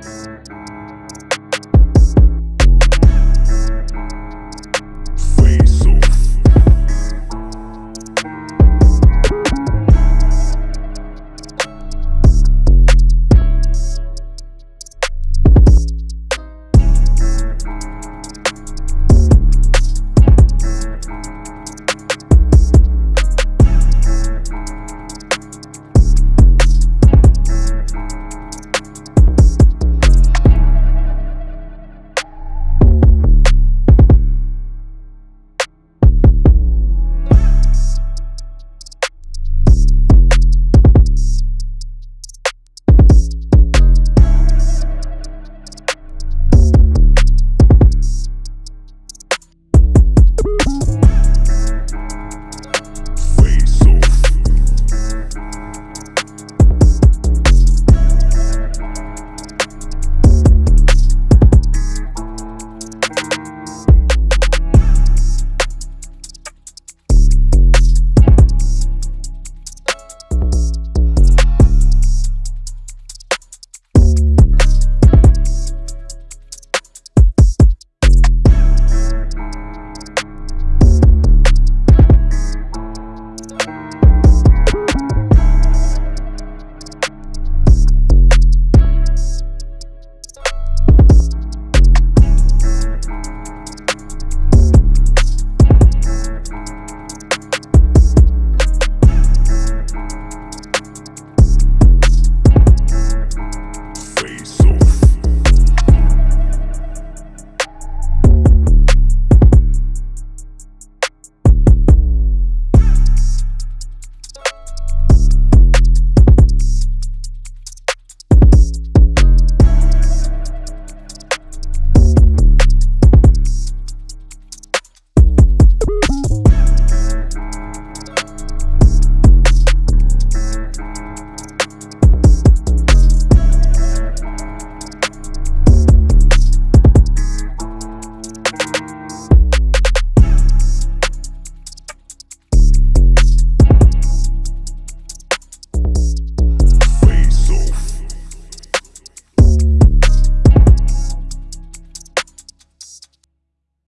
next.